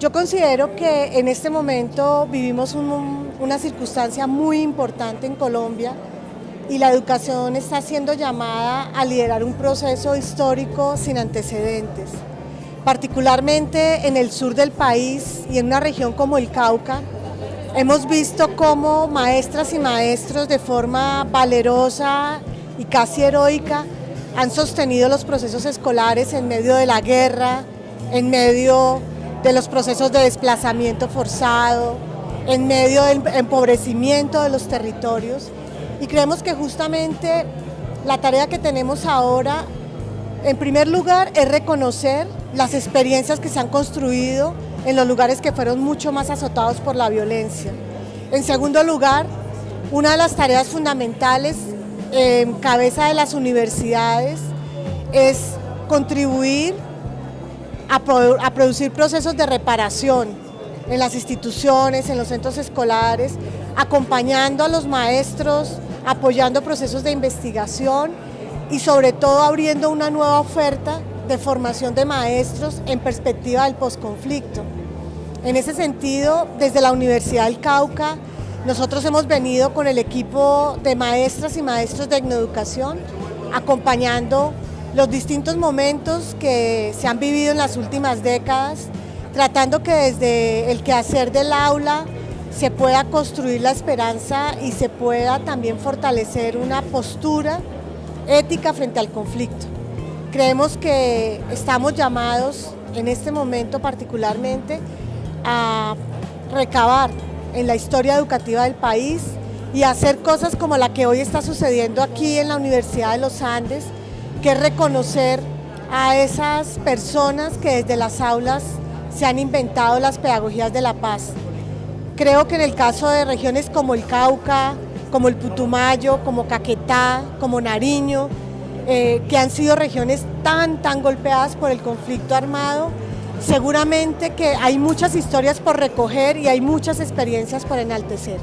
Yo considero que en este momento vivimos una circunstancia muy importante en Colombia y la educación está siendo llamada a liderar un proceso histórico sin antecedentes. Particularmente en el sur del país y en una región como el Cauca, hemos visto cómo maestras y maestros de forma valerosa y casi heroica han sostenido los procesos escolares en medio de la guerra, en medio de los procesos de desplazamiento forzado, en medio del empobrecimiento de los territorios y creemos que justamente la tarea que tenemos ahora, en primer lugar, es reconocer las experiencias que se han construido en los lugares que fueron mucho más azotados por la violencia. En segundo lugar, una de las tareas fundamentales en cabeza de las universidades es contribuir a, producir procesos de reparación en las instituciones, en los centros escolares, acompañando a los maestros, apoyando procesos de investigación y sobre todo abriendo una nueva oferta de formación de maestros en perspectiva del posconflicto. En ese sentido, desde la Universidad del Cauca, nosotros hemos venido con el equipo de maestras y maestros de etnoeducación acompañando los distintos momentos que se han vivido en las últimas décadas, tratando que desde el quehacer del aula se pueda construir la esperanza y se pueda también fortalecer una postura ética frente al conflicto. Creemos que estamos llamados en este momento particularmente a recabar en la historia educativa del país y hacer cosas como la que hoy está sucediendo aquí en la Universidad de los Andes, que reconocer a esas personas que desde las aulas se han inventado las pedagogías de la paz. Creo que en el caso de regiones como el Cauca, como el Putumayo, como Caquetá, como Nariño, eh, que han sido regiones tan, tan golpeadas por el conflicto armado, seguramente que hay muchas historias por recoger y hay muchas experiencias por enaltecer.